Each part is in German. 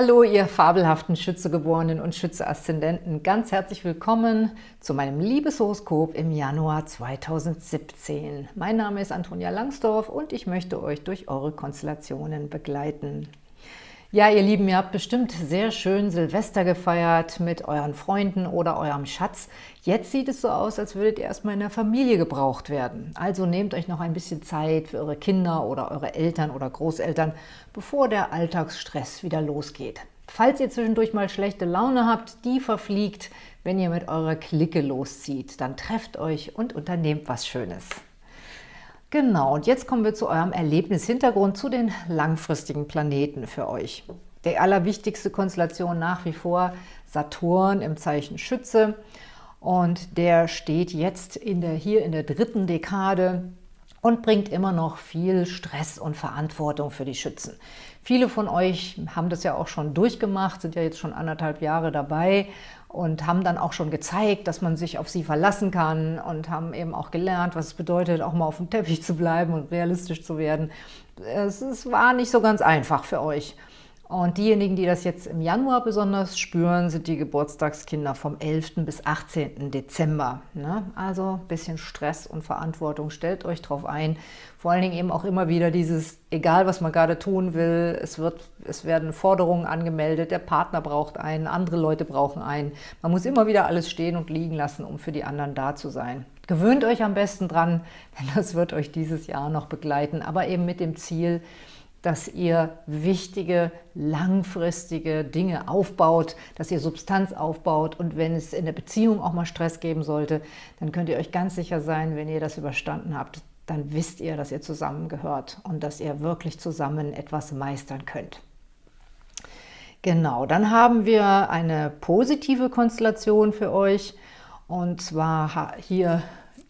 Hallo, ihr fabelhaften Schützegeborenen und Schütze-Aszendenten. Ganz herzlich willkommen zu meinem Liebeshoroskop im Januar 2017. Mein Name ist Antonia Langsdorf und ich möchte euch durch eure Konstellationen begleiten. Ja, ihr Lieben, ihr habt bestimmt sehr schön Silvester gefeiert mit euren Freunden oder eurem Schatz. Jetzt sieht es so aus, als würdet ihr erstmal in der Familie gebraucht werden. Also nehmt euch noch ein bisschen Zeit für eure Kinder oder eure Eltern oder Großeltern, bevor der Alltagsstress wieder losgeht. Falls ihr zwischendurch mal schlechte Laune habt, die verfliegt, wenn ihr mit eurer Clique loszieht. Dann trefft euch und unternehmt was Schönes. Genau, und jetzt kommen wir zu eurem Erlebnishintergrund, zu den langfristigen Planeten für euch. Die allerwichtigste Konstellation nach wie vor Saturn im Zeichen Schütze. Und der steht jetzt in der, hier in der dritten Dekade und bringt immer noch viel Stress und Verantwortung für die Schützen. Viele von euch haben das ja auch schon durchgemacht, sind ja jetzt schon anderthalb Jahre dabei und haben dann auch schon gezeigt, dass man sich auf sie verlassen kann und haben eben auch gelernt, was es bedeutet, auch mal auf dem Teppich zu bleiben und realistisch zu werden. Es, es war nicht so ganz einfach für euch. Und diejenigen, die das jetzt im Januar besonders spüren, sind die Geburtstagskinder vom 11. bis 18. Dezember. Ne? Also ein bisschen Stress und Verantwortung, stellt euch drauf ein. Vor allen Dingen eben auch immer wieder dieses, egal was man gerade tun will, es, wird, es werden Forderungen angemeldet, der Partner braucht einen, andere Leute brauchen einen. Man muss immer wieder alles stehen und liegen lassen, um für die anderen da zu sein. Gewöhnt euch am besten dran, denn das wird euch dieses Jahr noch begleiten, aber eben mit dem Ziel, dass ihr wichtige, langfristige Dinge aufbaut, dass ihr Substanz aufbaut und wenn es in der Beziehung auch mal Stress geben sollte, dann könnt ihr euch ganz sicher sein, wenn ihr das überstanden habt, dann wisst ihr, dass ihr zusammengehört und dass ihr wirklich zusammen etwas meistern könnt. Genau, dann haben wir eine positive Konstellation für euch und zwar hier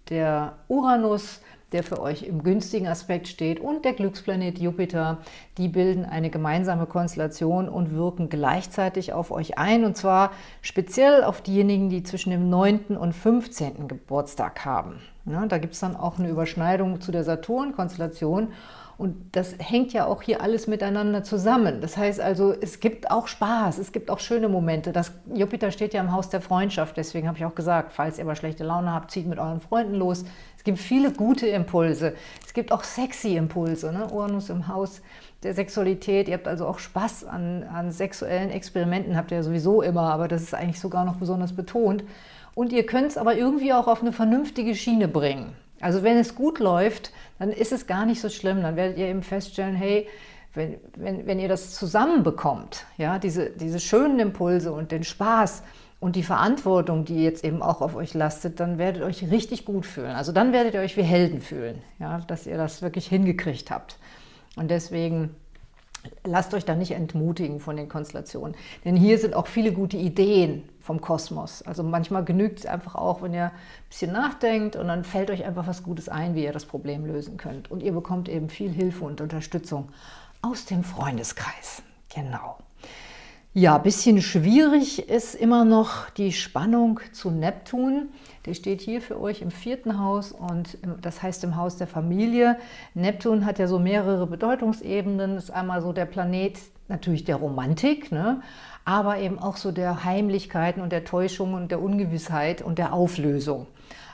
der Uranus, der für euch im günstigen Aspekt steht, und der Glücksplanet Jupiter, die bilden eine gemeinsame Konstellation und wirken gleichzeitig auf euch ein, und zwar speziell auf diejenigen, die zwischen dem 9. und 15. Geburtstag haben. Ja, da gibt es dann auch eine Überschneidung zu der Saturn-Konstellation und das hängt ja auch hier alles miteinander zusammen. Das heißt also, es gibt auch Spaß, es gibt auch schöne Momente. Das Jupiter steht ja im Haus der Freundschaft, deswegen habe ich auch gesagt, falls ihr aber schlechte Laune habt, zieht mit euren Freunden los. Es gibt viele gute Impulse. Es gibt auch sexy Impulse. Ne? Uranus im Haus der Sexualität. Ihr habt also auch Spaß an, an sexuellen Experimenten, habt ihr ja sowieso immer, aber das ist eigentlich sogar noch besonders betont. Und ihr könnt es aber irgendwie auch auf eine vernünftige Schiene bringen. Also wenn es gut läuft, dann ist es gar nicht so schlimm. Dann werdet ihr eben feststellen, hey, wenn, wenn, wenn ihr das zusammenbekommt, ja, diese, diese schönen Impulse und den Spaß und die Verantwortung, die jetzt eben auch auf euch lastet, dann werdet ihr euch richtig gut fühlen. Also dann werdet ihr euch wie Helden fühlen, ja, dass ihr das wirklich hingekriegt habt. Und deswegen lasst euch da nicht entmutigen von den Konstellationen. Denn hier sind auch viele gute Ideen vom Kosmos. Also manchmal genügt es einfach auch, wenn ihr ein bisschen nachdenkt und dann fällt euch einfach was Gutes ein, wie ihr das Problem lösen könnt. Und ihr bekommt eben viel Hilfe und Unterstützung aus dem Freundeskreis. Genau. Ja, ein bisschen schwierig ist immer noch die Spannung zu Neptun. Der steht hier für euch im vierten Haus und das heißt im Haus der Familie. Neptun hat ja so mehrere Bedeutungsebenen. Ist einmal so der Planet natürlich der Romantik, ne? aber eben auch so der Heimlichkeiten und der Täuschung und der Ungewissheit und der Auflösung.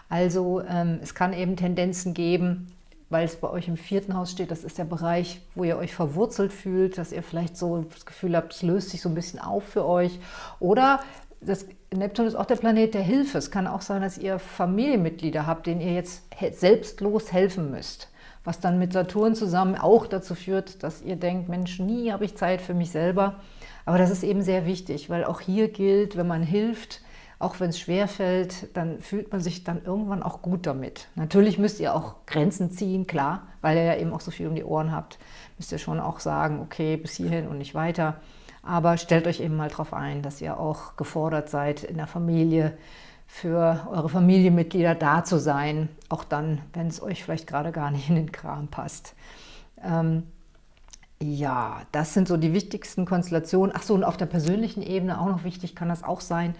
Also ähm, es kann eben Tendenzen geben, weil es bei euch im vierten Haus steht, das ist der Bereich, wo ihr euch verwurzelt fühlt, dass ihr vielleicht so das Gefühl habt, es löst sich so ein bisschen auf für euch. Oder das, Neptun ist auch der Planet der Hilfe. Es kann auch sein, dass ihr Familienmitglieder habt, denen ihr jetzt selbstlos helfen müsst. Was dann mit Saturn zusammen auch dazu führt, dass ihr denkt, Mensch, nie habe ich Zeit für mich selber. Aber das ist eben sehr wichtig, weil auch hier gilt, wenn man hilft, auch wenn es schwer fällt, dann fühlt man sich dann irgendwann auch gut damit. Natürlich müsst ihr auch Grenzen ziehen, klar, weil ihr ja eben auch so viel um die Ohren habt, müsst ihr schon auch sagen, okay, bis hierhin und nicht weiter. Aber stellt euch eben mal darauf ein, dass ihr auch gefordert seid, in der Familie für eure Familienmitglieder da zu sein, auch dann, wenn es euch vielleicht gerade gar nicht in den Kram passt. Ähm, ja, das sind so die wichtigsten Konstellationen. Ach so, und auf der persönlichen Ebene auch noch wichtig kann das auch sein,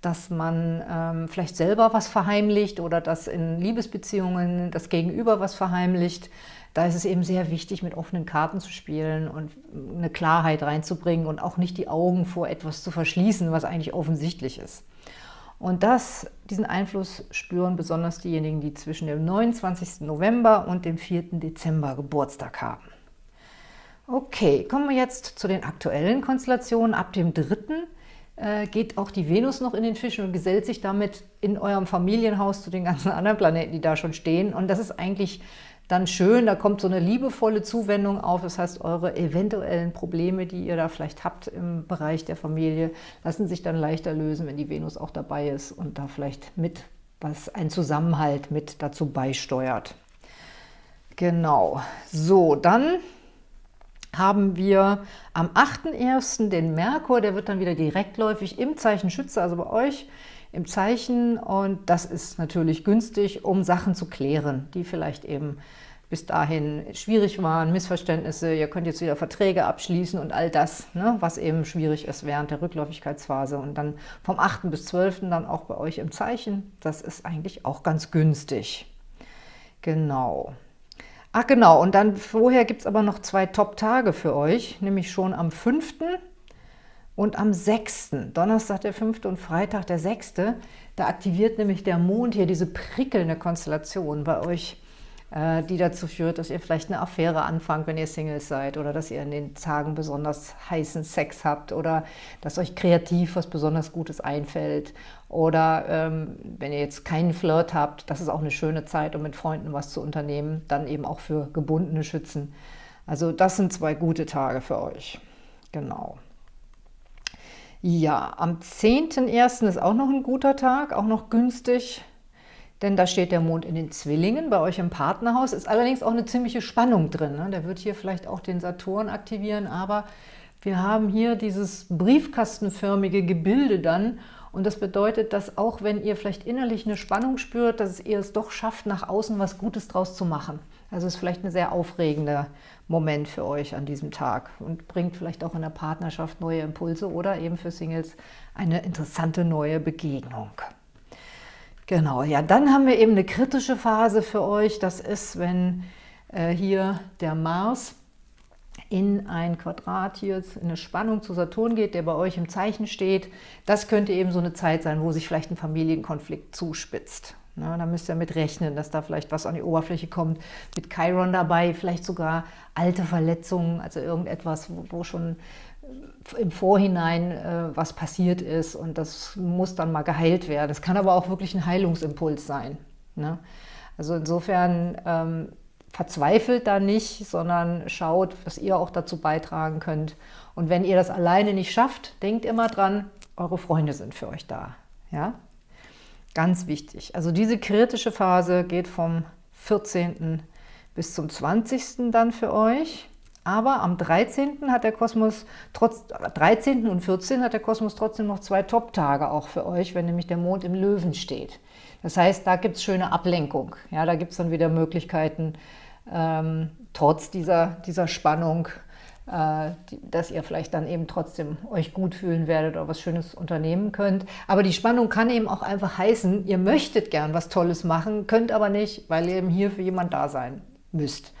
dass man ähm, vielleicht selber was verheimlicht oder dass in Liebesbeziehungen das Gegenüber was verheimlicht. da ist es eben sehr wichtig, mit offenen Karten zu spielen und eine Klarheit reinzubringen und auch nicht die Augen vor etwas zu verschließen, was eigentlich offensichtlich ist. Und das, diesen Einfluss spüren besonders diejenigen, die zwischen dem 29. November und dem 4. Dezember Geburtstag haben. Okay, kommen wir jetzt zu den aktuellen Konstellationen. Ab dem 3. Äh, geht auch die Venus noch in den Fischen und gesellt sich damit in eurem Familienhaus zu den ganzen anderen Planeten, die da schon stehen. Und das ist eigentlich dann schön, da kommt so eine liebevolle Zuwendung auf. Das heißt, eure eventuellen Probleme, die ihr da vielleicht habt im Bereich der Familie, lassen sich dann leichter lösen, wenn die Venus auch dabei ist und da vielleicht mit was ein Zusammenhalt mit dazu beisteuert. Genau. So, dann haben wir am 8.1. den Merkur, der wird dann wieder direktläufig im Zeichen Schütze, also bei euch im Zeichen und das ist natürlich günstig, um Sachen zu klären, die vielleicht eben bis dahin schwierig waren, Missverständnisse, ihr könnt jetzt wieder Verträge abschließen und all das, ne, was eben schwierig ist während der Rückläufigkeitsphase und dann vom 8. bis 12. dann auch bei euch im Zeichen, das ist eigentlich auch ganz günstig. Genau. Ach genau, und dann vorher gibt es aber noch zwei Top-Tage für euch, nämlich schon am 5. Und am 6., Donnerstag der 5. und Freitag der 6., da aktiviert nämlich der Mond hier diese prickelnde Konstellation bei euch, die dazu führt, dass ihr vielleicht eine Affäre anfangt, wenn ihr Singles seid oder dass ihr in den Tagen besonders heißen Sex habt oder dass euch kreativ was besonders Gutes einfällt oder ähm, wenn ihr jetzt keinen Flirt habt, das ist auch eine schöne Zeit, um mit Freunden was zu unternehmen, dann eben auch für gebundene Schützen. Also das sind zwei gute Tage für euch. Genau. Ja, am 10.01. ist auch noch ein guter Tag, auch noch günstig, denn da steht der Mond in den Zwillingen, bei euch im Partnerhaus. Ist allerdings auch eine ziemliche Spannung drin. Ne? Der wird hier vielleicht auch den Saturn aktivieren, aber wir haben hier dieses briefkastenförmige Gebilde dann und das bedeutet, dass auch wenn ihr vielleicht innerlich eine Spannung spürt, dass ihr es doch schafft, nach außen was Gutes draus zu machen. Also ist vielleicht ein sehr aufregender Moment für euch an diesem Tag und bringt vielleicht auch in der Partnerschaft neue Impulse oder eben für Singles eine interessante neue Begegnung. Genau, ja, dann haben wir eben eine kritische Phase für euch. Das ist, wenn äh, hier der Mars in ein Quadrat hier in eine Spannung zu Saturn geht, der bei euch im Zeichen steht. Das könnte eben so eine Zeit sein, wo sich vielleicht ein Familienkonflikt zuspitzt. Na, da müsst ihr mit rechnen, dass da vielleicht was an die Oberfläche kommt. Mit Chiron dabei, vielleicht sogar alte Verletzungen, also irgendetwas, wo, wo schon im Vorhinein äh, was passiert ist und das muss dann mal geheilt werden. Das kann aber auch wirklich ein Heilungsimpuls sein. Ne? Also insofern ähm, verzweifelt da nicht, sondern schaut, dass ihr auch dazu beitragen könnt. Und wenn ihr das alleine nicht schafft, denkt immer dran, eure Freunde sind für euch da. Ja? Ganz wichtig. Also diese kritische Phase geht vom 14. bis zum 20. dann für euch. Aber am 13. hat der Kosmos, trotz 13. und 14. hat der Kosmos trotzdem noch zwei Top-Tage auch für euch, wenn nämlich der Mond im Löwen steht. Das heißt, da gibt es schöne Ablenkung. Ja, da gibt es dann wieder Möglichkeiten, ähm, trotz dieser, dieser Spannung äh, dass ihr vielleicht dann eben trotzdem euch gut fühlen werdet oder was Schönes unternehmen könnt. Aber die Spannung kann eben auch einfach heißen, ihr möchtet gern was Tolles machen, könnt aber nicht, weil ihr eben hier für jemand da sein müsst.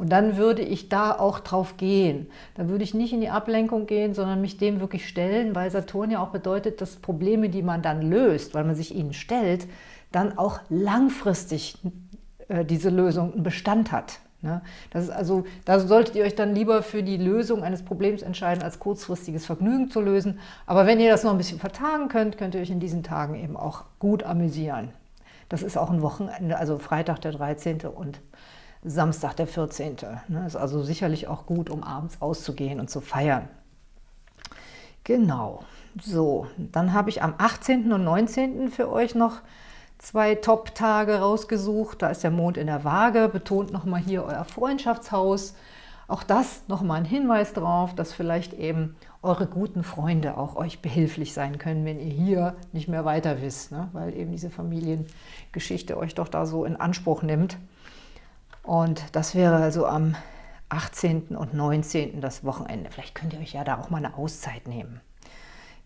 Und dann würde ich da auch drauf gehen. Dann würde ich nicht in die Ablenkung gehen, sondern mich dem wirklich stellen, weil Saturn ja auch bedeutet, dass Probleme, die man dann löst, weil man sich ihnen stellt, dann auch langfristig äh, diese Lösung einen Bestand hat. Ne? Das ist also, da solltet ihr euch dann lieber für die Lösung eines Problems entscheiden, als kurzfristiges Vergnügen zu lösen. Aber wenn ihr das noch ein bisschen vertagen könnt, könnt ihr euch in diesen Tagen eben auch gut amüsieren. Das ist auch ein Wochenende, also Freitag der 13. und Samstag der 14. Ne? Ist also sicherlich auch gut, um abends auszugehen und zu feiern. Genau. So, dann habe ich am 18. und 19. für euch noch zwei Top-Tage rausgesucht. Da ist der Mond in der Waage, betont nochmal hier euer Freundschaftshaus. Auch das nochmal ein Hinweis darauf, dass vielleicht eben eure guten Freunde auch euch behilflich sein können, wenn ihr hier nicht mehr weiter wisst, ne? weil eben diese Familiengeschichte euch doch da so in Anspruch nimmt. Und das wäre also am 18. und 19. das Wochenende. Vielleicht könnt ihr euch ja da auch mal eine Auszeit nehmen.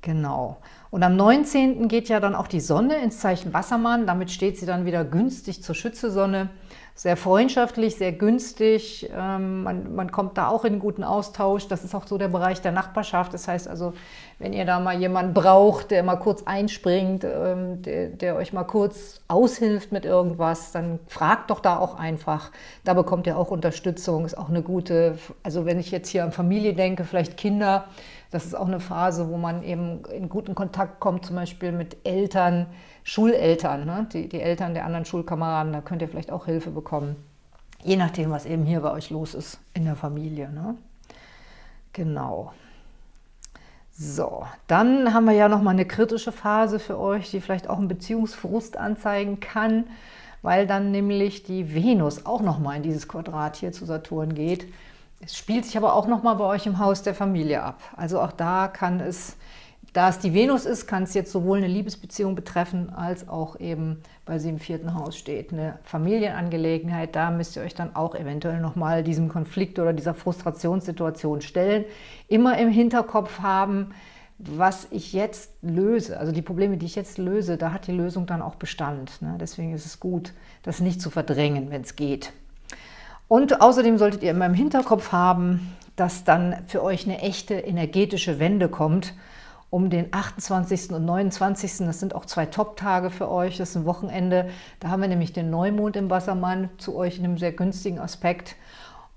Genau. Und am 19. geht ja dann auch die Sonne ins Zeichen Wassermann. Damit steht sie dann wieder günstig zur Schütze-Sonne. sehr freundschaftlich, sehr günstig. Ähm, man, man kommt da auch in einen guten Austausch. Das ist auch so der Bereich der Nachbarschaft. Das heißt also, wenn ihr da mal jemanden braucht, der mal kurz einspringt, ähm, der, der euch mal kurz aushilft mit irgendwas, dann fragt doch da auch einfach. Da bekommt ihr auch Unterstützung. Ist auch eine gute, also wenn ich jetzt hier an Familie denke, vielleicht Kinder, das ist auch eine Phase, wo man eben in guten Kontakt kommt, zum Beispiel mit Eltern, Schuleltern, ne? die, die Eltern der anderen Schulkameraden, da könnt ihr vielleicht auch Hilfe bekommen. Je nachdem, was eben hier bei euch los ist in der Familie. Ne? Genau. So, dann haben wir ja noch mal eine kritische Phase für euch, die vielleicht auch einen Beziehungsfrust anzeigen kann, weil dann nämlich die Venus auch noch mal in dieses Quadrat hier zu Saturn geht. Es spielt sich aber auch noch mal bei euch im Haus der Familie ab. Also auch da kann es da es die Venus ist, kann es jetzt sowohl eine Liebesbeziehung betreffen, als auch eben, weil sie im vierten Haus steht, eine Familienangelegenheit. Da müsst ihr euch dann auch eventuell nochmal diesem Konflikt oder dieser Frustrationssituation stellen. Immer im Hinterkopf haben, was ich jetzt löse, also die Probleme, die ich jetzt löse, da hat die Lösung dann auch Bestand. Ne? Deswegen ist es gut, das nicht zu verdrängen, wenn es geht. Und außerdem solltet ihr immer im Hinterkopf haben, dass dann für euch eine echte energetische Wende kommt, um den 28. und 29. Das sind auch zwei Top-Tage für euch, das ist ein Wochenende. Da haben wir nämlich den Neumond im Wassermann zu euch in einem sehr günstigen Aspekt.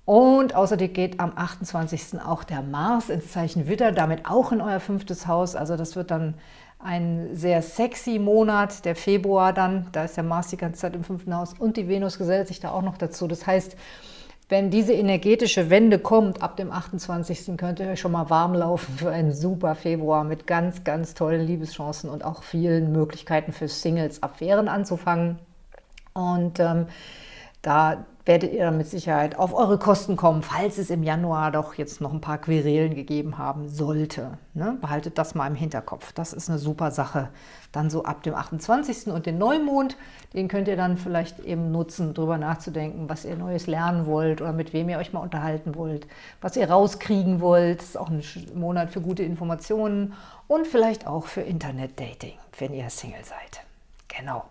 Und außerdem geht am 28. auch der Mars ins Zeichen Widder, damit auch in euer fünftes Haus. Also das wird dann ein sehr sexy Monat, der Februar dann. Da ist der Mars die ganze Zeit im fünften Haus und die Venus gesellt sich da auch noch dazu. Das heißt, wenn diese energetische Wende kommt, ab dem 28. könnt ihr euch schon mal warm laufen für einen super Februar mit ganz, ganz tollen Liebeschancen und auch vielen Möglichkeiten für Singles, Affären anzufangen. Und ähm, da werdet ihr dann mit Sicherheit auf eure Kosten kommen, falls es im Januar doch jetzt noch ein paar Querelen gegeben haben sollte. Ne? Behaltet das mal im Hinterkopf. Das ist eine super Sache. Dann so ab dem 28. und den Neumond, den könnt ihr dann vielleicht eben nutzen, darüber nachzudenken, was ihr Neues lernen wollt oder mit wem ihr euch mal unterhalten wollt, was ihr rauskriegen wollt. Das ist auch ein Monat für gute Informationen und vielleicht auch für Internet-Dating, wenn ihr Single seid. Genau.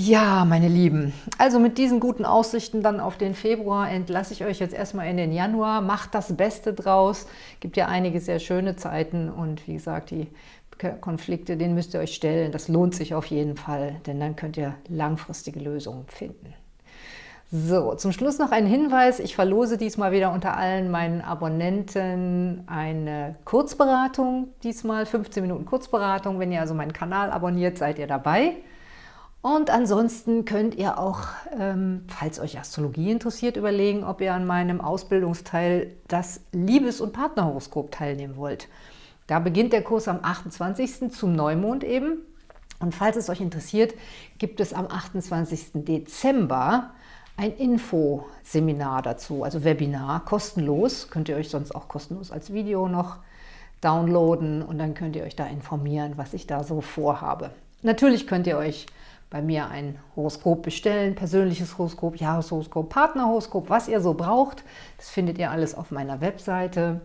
Ja, meine Lieben, also mit diesen guten Aussichten dann auf den Februar entlasse ich euch jetzt erstmal in den Januar. Macht das Beste draus. Gibt ja einige sehr schöne Zeiten und wie gesagt, die Konflikte, denen müsst ihr euch stellen. Das lohnt sich auf jeden Fall, denn dann könnt ihr langfristige Lösungen finden. So, zum Schluss noch ein Hinweis. Ich verlose diesmal wieder unter allen meinen Abonnenten eine Kurzberatung. Diesmal 15 Minuten Kurzberatung. Wenn ihr also meinen Kanal abonniert, seid ihr dabei. Und ansonsten könnt ihr auch, ähm, falls euch Astrologie interessiert, überlegen, ob ihr an meinem Ausbildungsteil das Liebes- und Partnerhoroskop teilnehmen wollt. Da beginnt der Kurs am 28. zum Neumond eben. Und falls es euch interessiert, gibt es am 28. Dezember ein Infoseminar dazu, also Webinar, kostenlos. Könnt ihr euch sonst auch kostenlos als Video noch downloaden und dann könnt ihr euch da informieren, was ich da so vorhabe. Natürlich könnt ihr euch bei mir ein Horoskop bestellen, persönliches Horoskop, Jahreshoroskop, Partnerhoroskop, was ihr so braucht. Das findet ihr alles auf meiner Webseite.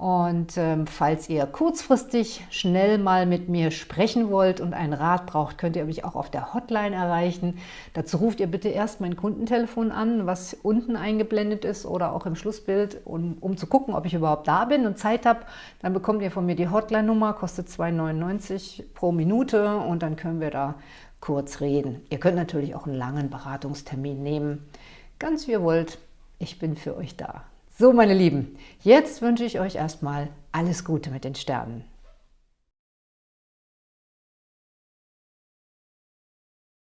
Und ähm, falls ihr kurzfristig schnell mal mit mir sprechen wollt und einen Rat braucht, könnt ihr mich auch auf der Hotline erreichen. Dazu ruft ihr bitte erst mein Kundentelefon an, was unten eingeblendet ist oder auch im Schlussbild, um, um zu gucken, ob ich überhaupt da bin und Zeit habe. Dann bekommt ihr von mir die Hotline-Nummer, kostet 2,99 pro Minute und dann können wir da kurz reden. Ihr könnt natürlich auch einen langen Beratungstermin nehmen. Ganz wie ihr wollt, ich bin für euch da. So, meine Lieben, jetzt wünsche ich euch erstmal alles Gute mit den Sternen.